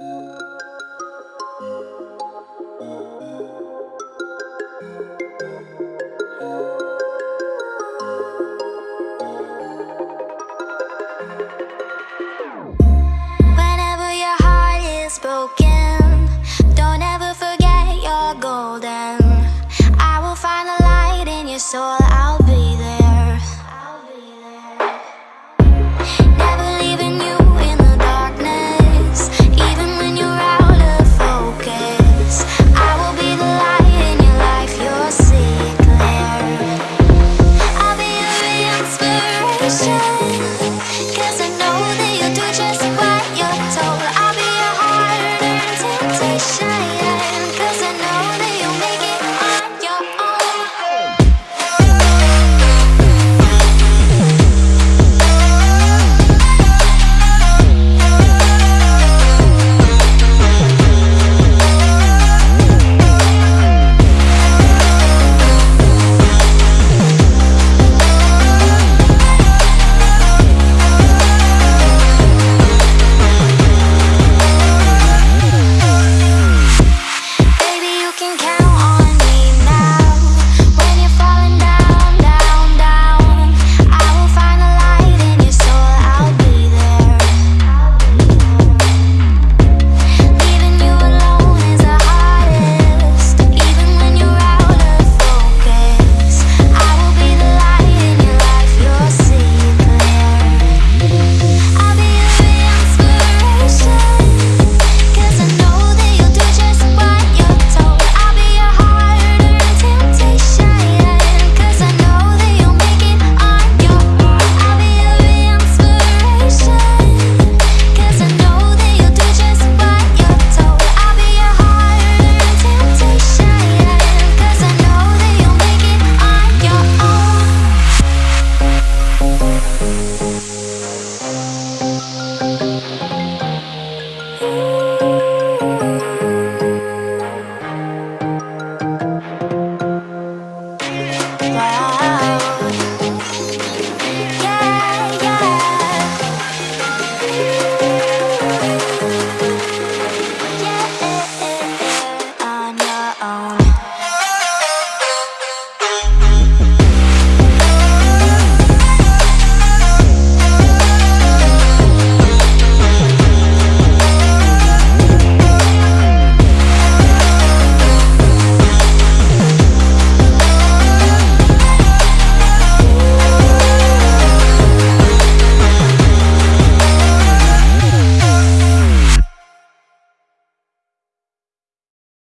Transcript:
Música Cause I'm.